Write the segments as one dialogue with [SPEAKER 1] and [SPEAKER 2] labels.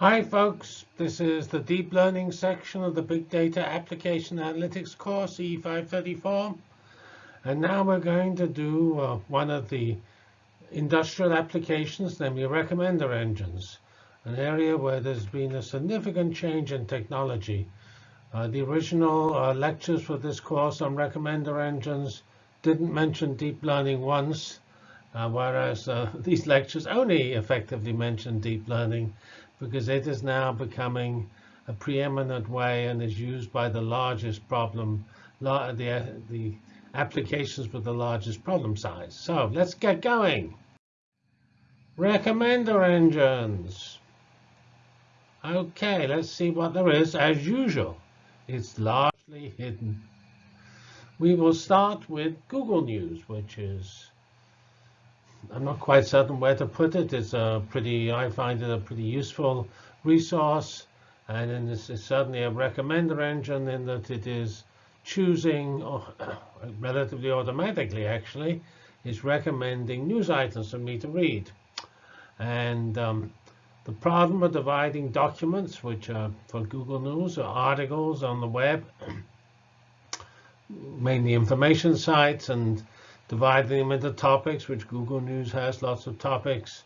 [SPEAKER 1] Hi folks, this is the deep learning section of the Big Data Application Analytics course, E534. And now we're going to do uh, one of the industrial applications, namely recommender engines, an area where there's been a significant change in technology. Uh, the original uh, lectures for this course on recommender engines didn't mention deep learning once, uh, whereas uh, these lectures only effectively mention deep learning because it is now becoming a preeminent way and is used by the largest problem, the, uh, the applications with the largest problem size. So let's get going. Recommender engines. OK, let's see what there is. As usual, it's largely hidden. We will start with Google News, which is I'm not quite certain where to put it. It's a pretty, I find it a pretty useful resource. And then this is certainly a recommender engine in that it is choosing relatively automatically, actually, is recommending news items for me to read. And um, the problem of dividing documents, which are for Google News or articles on the web, mainly information sites and dividing them into topics, which Google News has lots of topics,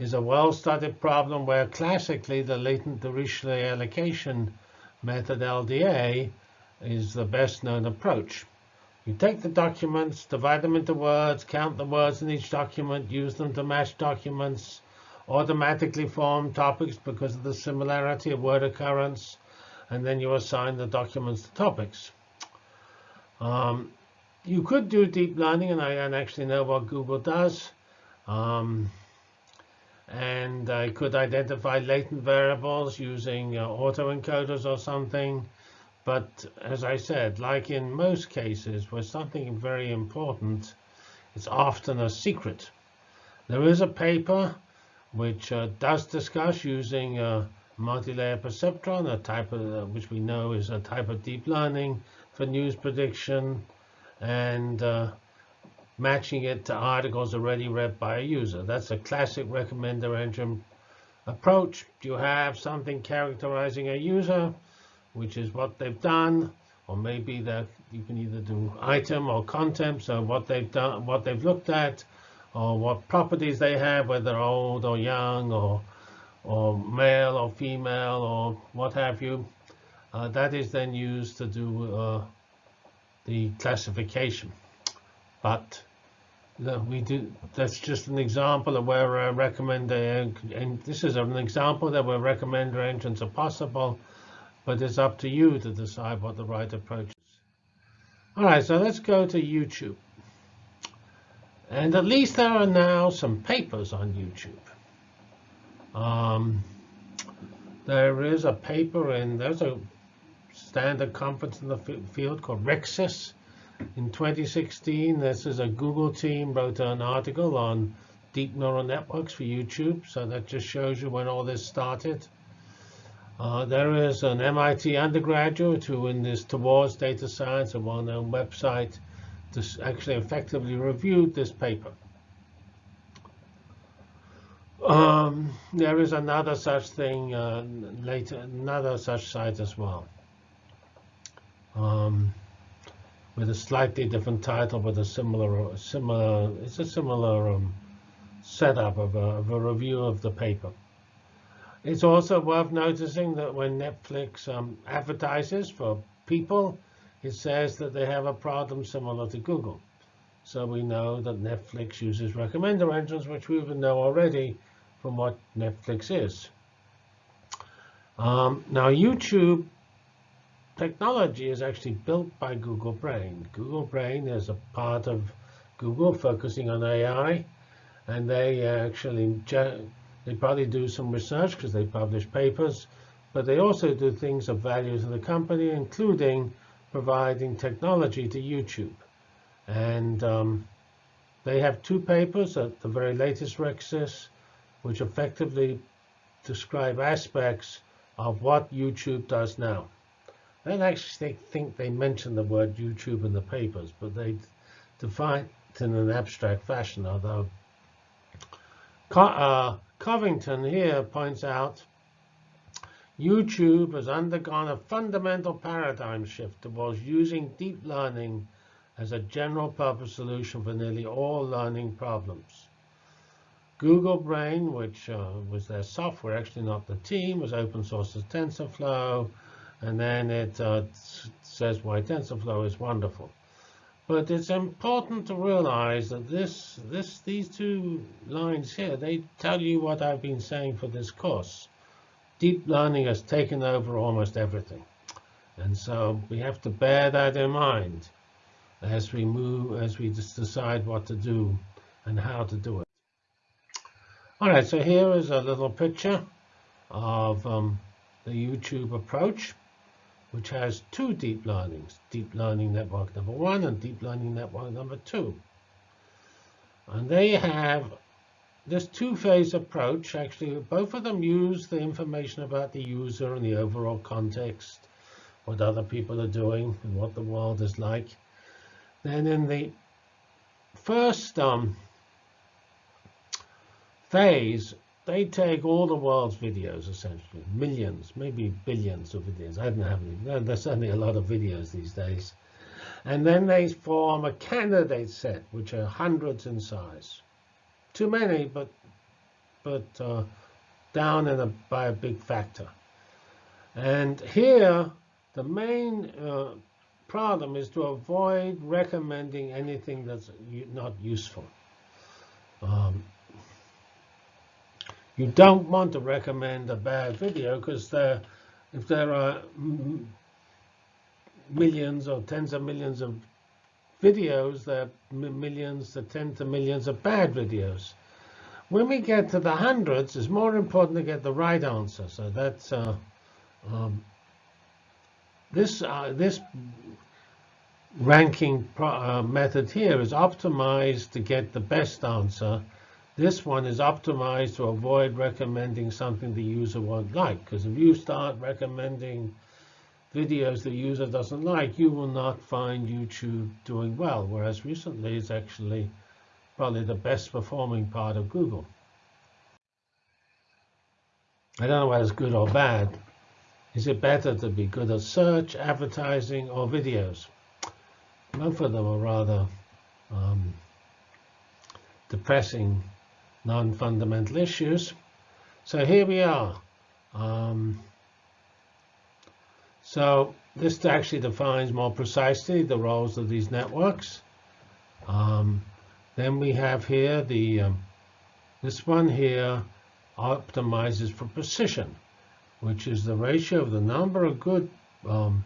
[SPEAKER 1] is a well-studied problem where classically the latent Dirichlet allocation method, LDA, is the best known approach. You take the documents, divide them into words, count the words in each document, use them to match documents, automatically form topics because of the similarity of word occurrence, and then you assign the documents to topics. Um, you could do deep learning, and I don't actually know what Google does. Um, and I could identify latent variables using uh, autoencoders or something. But as I said, like in most cases where something very important, it's often a secret. There is a paper which uh, does discuss using a multi-layer perceptron, a type of, uh, which we know is a type of deep learning for news prediction and uh, matching it to articles already read by a user. That's a classic recommender engine approach. You have something characterizing a user, which is what they've done, or maybe that you can either do item or content, so what they've done, what they've looked at, or what properties they have, whether old or young, or or male or female, or what have you. Uh, that is then used to do uh, the classification. But we do. That's just an example of where I recommend, and this is an example that where recommender engines are possible, but it's up to you to decide what the right approach is. All right, so let's go to YouTube. And at least there are now some papers on YouTube. Um, there is a paper, and there's a standard conference in the field called RECSYS. In 2016, this is a Google team wrote an article on deep neural networks for YouTube. So that just shows you when all this started. Uh, there is an MIT undergraduate who, in this Towards Data Science, a well-known website, just actually effectively reviewed this paper. Um, there is another such thing uh, later, another such site as well um, with a slightly different title, but a similar, similar, it's a similar um, setup of a, of a, review of the paper. It's also worth noticing that when Netflix um, advertises for people, it says that they have a problem similar to Google. So we know that Netflix uses recommender engines, which we even know already from what Netflix is. Um, now, YouTube technology is actually built by Google Brain. Google Brain is a part of Google focusing on AI, and they actually they probably do some research because they publish papers, but they also do things of value to the company, including providing technology to YouTube. And um, they have two papers at the very latest RECSYS, which effectively describe aspects of what YouTube does now. I don't actually think they mention the word YouTube in the papers, but they define it in an abstract fashion, although uh, Covington here points out YouTube has undergone a fundamental paradigm shift towards using deep learning as a general purpose solution for nearly all learning problems. Google Brain, which uh, was their software, actually not the team, was open source as TensorFlow, and then it uh, says why TensorFlow is wonderful. But it's important to realize that this, this, these two lines here, they tell you what I've been saying for this course. Deep learning has taken over almost everything. And so we have to bear that in mind as we move, as we just decide what to do and how to do it. All right, so here is a little picture of um, the YouTube approach, which has two deep learnings, deep learning network number one and deep learning network number two. And they have this two-phase approach. Actually, both of them use the information about the user and the overall context, what other people are doing and what the world is like. Then in the first um, phase, they take all the world's videos, essentially, millions, maybe billions of videos. I don't have any. There's certainly a lot of videos these days. And then they form a candidate set, which are hundreds in size. Too many, but but uh, down in a, by a big factor. And here, the main uh, problem is to avoid recommending anything that's not useful. Um, you don't want to recommend a bad video because if there are millions or tens of millions of videos, there are millions to tens of millions of bad videos. When we get to the hundreds, it's more important to get the right answer. So that's uh, um, this uh, this ranking uh, method here is optimized to get the best answer this one is optimized to avoid recommending something the user won't like. Because if you start recommending videos the user doesn't like, you will not find YouTube doing well. Whereas recently, it's actually probably the best performing part of Google. I don't know whether it's good or bad. Is it better to be good at search, advertising, or videos? Both of them are rather um, depressing non-fundamental issues. So here we are. Um, so this actually defines more precisely the roles of these networks. Um, then we have here the um, this one here optimizes for precision, which is the ratio of the number of good um,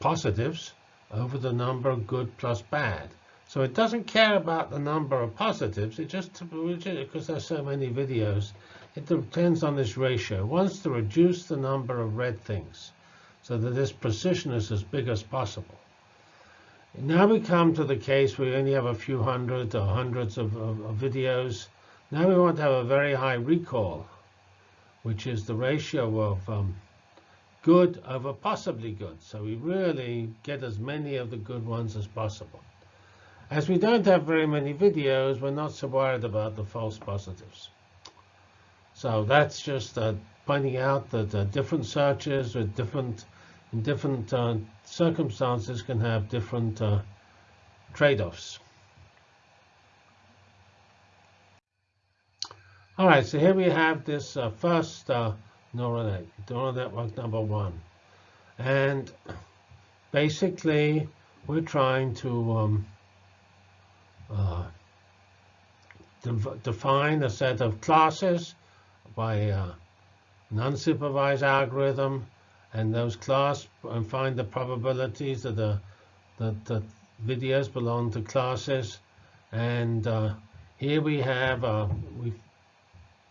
[SPEAKER 1] positives over the number of good plus bad. So it doesn't care about the number of positives. It just, because there's so many videos, it depends on this ratio. It wants to reduce the number of red things so that this precision is as big as possible. Now we come to the case where we only have a few hundred or hundreds of, of, of videos. Now we want to have a very high recall, which is the ratio of um, good over possibly good. So we really get as many of the good ones as possible. As we don't have very many videos, we're not so worried about the false positives. So that's just uh, pointing out that uh, different searches with different, in different uh, circumstances can have different uh, trade-offs. All right, so here we have this uh, first uh, neural network, neural network number one. And basically, we're trying to um, uh, define a set of classes by a non-supervised algorithm, and those class and find the probabilities that the that the videos belong to classes. And uh, here we have uh, we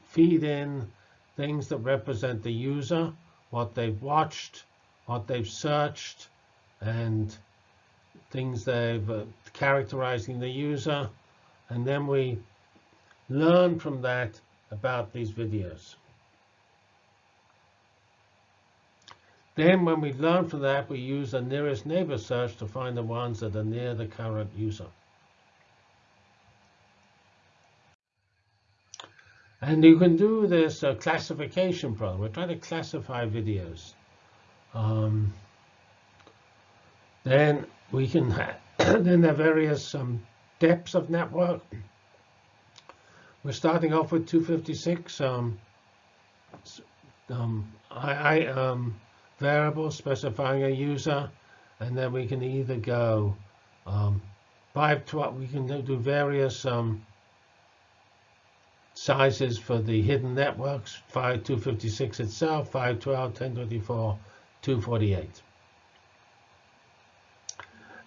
[SPEAKER 1] feed in things that represent the user, what they've watched, what they've searched, and things they've uh, characterizing the user, and then we learn from that about these videos. Then when we learn from that, we use a nearest neighbor search to find the ones that are near the current user. And you can do this uh, classification problem. We're trying to classify videos. Um, then we can then there are various um, depths of network. We're starting off with 256 um, um, I, um, variable specifying a user, and then we can either go um, 512. We can do various um, sizes for the hidden networks, 5256 itself, 512, 1024, 248.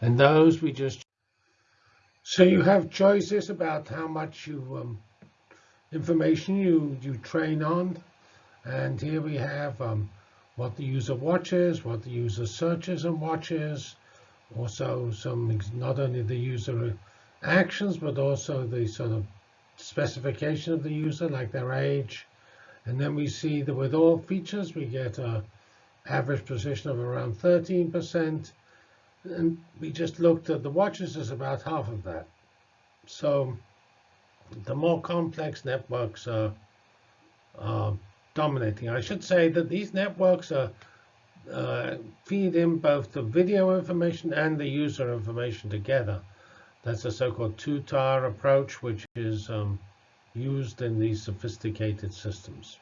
[SPEAKER 1] And those we just, so you have choices about how much you um, information you, you train on. And here we have um, what the user watches, what the user searches and watches, also some, not only the user actions, but also the sort of specification of the user, like their age. And then we see that with all features, we get a average precision of around 13%. And we just looked at the watches is about half of that. So the more complex networks are, are dominating. I should say that these networks are uh, feed in both the video information and the user information together. That's a so-called two-tier approach, which is um, used in these sophisticated systems,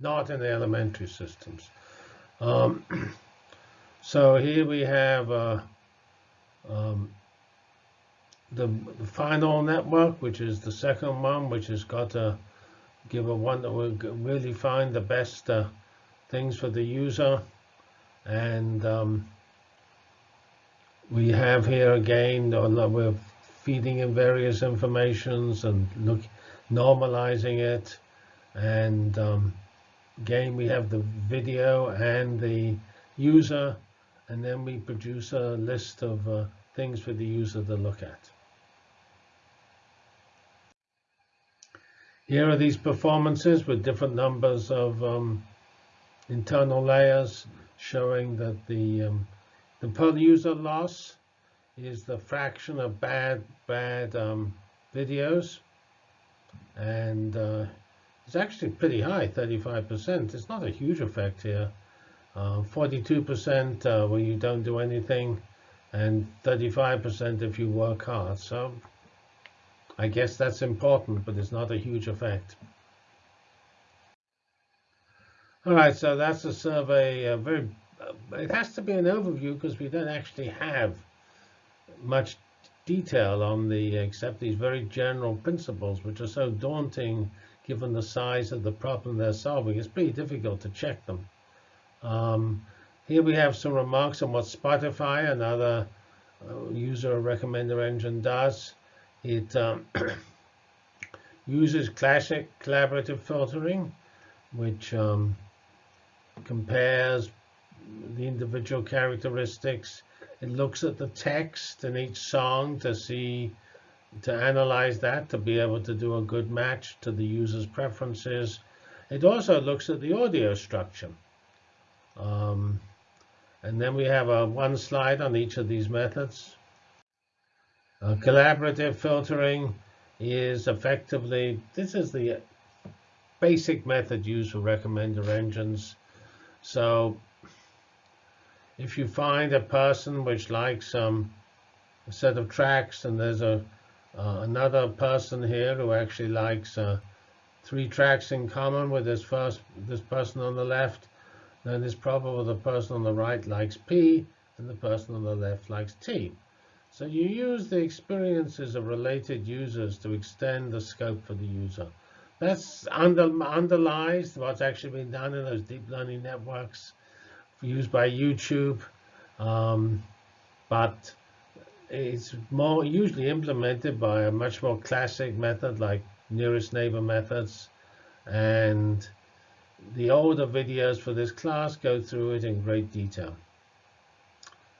[SPEAKER 1] not in the elementary systems. Um, so here we have uh, um, the, the, final network, which is the second one, which has got to give a one that will really find the best uh, things for the user. And um, we have here again, we're feeding in various informations and look, normalizing it. And um, again, we have the video and the user, and then we produce a list of uh, things for the user to look at. Here are these performances with different numbers of um, internal layers showing that the, um, the per user loss is the fraction of bad, bad um, videos. And uh, it's actually pretty high, 35%. It's not a huge effect here. 42% uh, uh, when you don't do anything, and 35% if you work hard. So I guess that's important, but it's not a huge effect. All right, so that's a survey. Uh, very, it has to be an overview because we don't actually have much detail on the except these very general principles, which are so daunting given the size of the problem they're solving. It's pretty difficult to check them. Um, here we have some remarks on what Spotify, another uh, user recommender engine, does. It um, uses classic collaborative filtering, which um, compares the individual characteristics. It looks at the text in each song to see, to analyze that, to be able to do a good match to the user's preferences. It also looks at the audio structure. Um, and then we have a one slide on each of these methods. Uh, collaborative filtering is effectively, this is the basic method used for recommender engines. So if you find a person which likes um, a set of tracks and there's a uh, another person here who actually likes uh, three tracks in common with this first this person on the left, then it's probable the person on the right likes P and the person on the left likes T. So you use the experiences of related users to extend the scope for the user. That's under, underlies what's actually been done in those deep learning networks used by YouTube. Um, but it's more usually implemented by a much more classic method like nearest neighbor methods. And the older videos for this class go through it in great detail.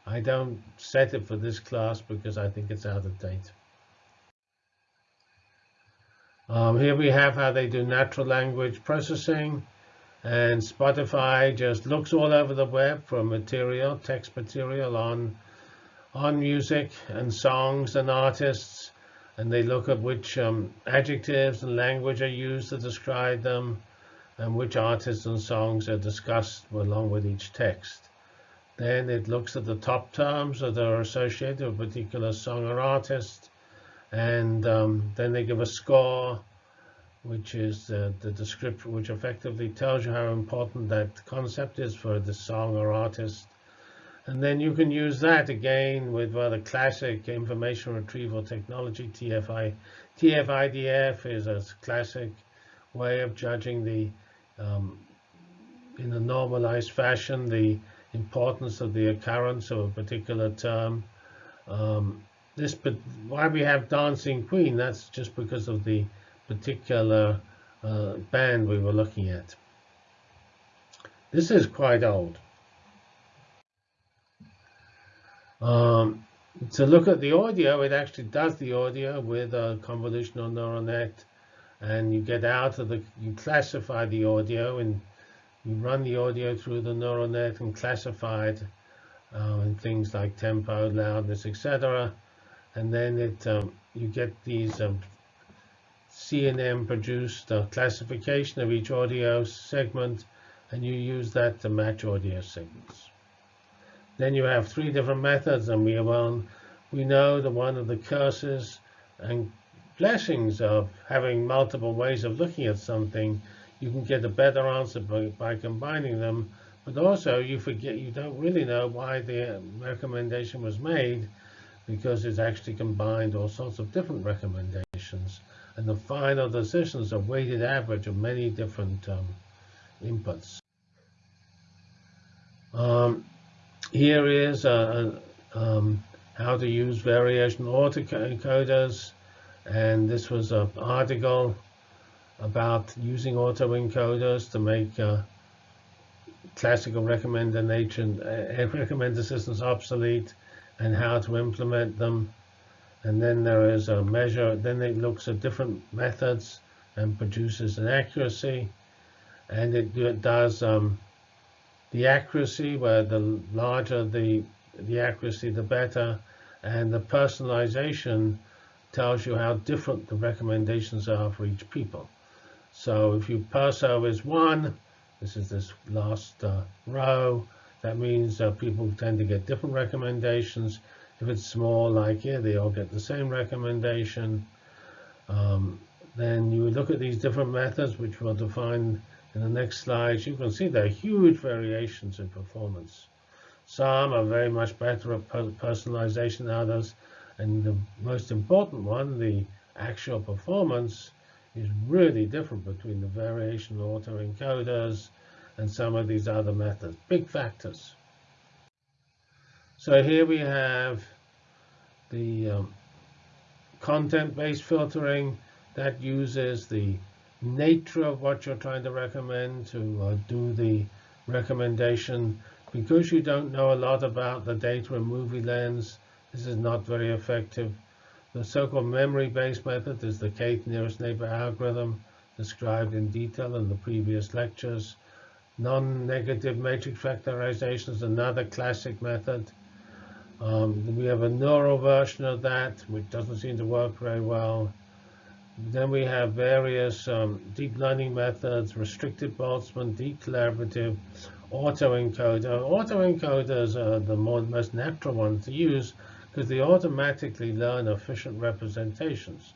[SPEAKER 1] I don't set it for this class because I think it's out of date. Um, here we have how they do natural language processing. And Spotify just looks all over the web for material, text material on, on music and songs and artists. and they look at which um, adjectives and language are used to describe them, and which artists and songs are discussed along with each text. Then it looks at the top terms that are associated with a particular song or artist, and um, then they give a score, which is uh, the description, which effectively tells you how important that concept is for the song or artist. And then you can use that again with rather classic information retrieval technology. TFI, TF-IDF is a classic way of judging the, um, in a normalized fashion, the importance of the occurrence of a particular term. Um, this, but why we have Dancing Queen, that's just because of the particular uh, band we were looking at. This is quite old. Um, to look at the audio, it actually does the audio with a convolutional neural net, and you get out of the, you classify the audio, and you run the audio through the neural net and classify it uh, in things like tempo, loudness, etc and then it um, you get these um, CNN produced uh, classification of each audio segment, and you use that to match audio signals. Then you have three different methods, and we have one, we know that one of the curses and blessings of having multiple ways of looking at something, you can get a better answer by, by combining them, but also you forget, you don't really know why the recommendation was made, because it's actually combined all sorts of different recommendations. And the final decision is a weighted average of many different um, inputs. Um, here is uh, um, how to use variation autoencoders. And this was an article about using autoencoders to make uh, classical recommendation, uh, recommender systems obsolete and how to implement them. And then there is a measure, then it looks at different methods and produces an accuracy. And it, it does um, the accuracy, where the larger the, the accuracy, the better. And the personalization tells you how different the recommendations are for each people. So if you perso is one, this is this last uh, row, that means uh, people tend to get different recommendations. If it's small, like here, they all get the same recommendation. Um, then you look at these different methods, which we'll define in the next slides. You can see there are huge variations in performance. Some are very much better at personalization than others. And the most important one, the actual performance, is really different between the variation autoencoders and some of these other methods, big factors. So here we have the um, content-based filtering that uses the nature of what you're trying to recommend to uh, do the recommendation. Because you don't know a lot about the data in MovieLens, this is not very effective. The so-called memory-based method is the Kth nearest neighbor algorithm described in detail in the previous lectures. Non-negative matrix factorization is another classic method. Um, we have a neural version of that, which doesn't seem to work very well. Then we have various um, deep learning methods, restricted Boltzmann, deep collaborative, autoencoder. Autoencoders are the more, most natural ones to use because they automatically learn efficient representations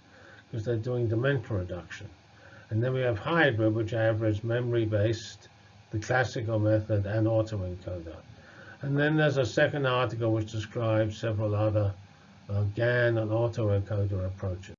[SPEAKER 1] because they're doing dimension reduction. And then we have hybrid, which average memory-based the classical method, and autoencoder. And then there's a second article which describes several other uh, GAN and autoencoder approaches.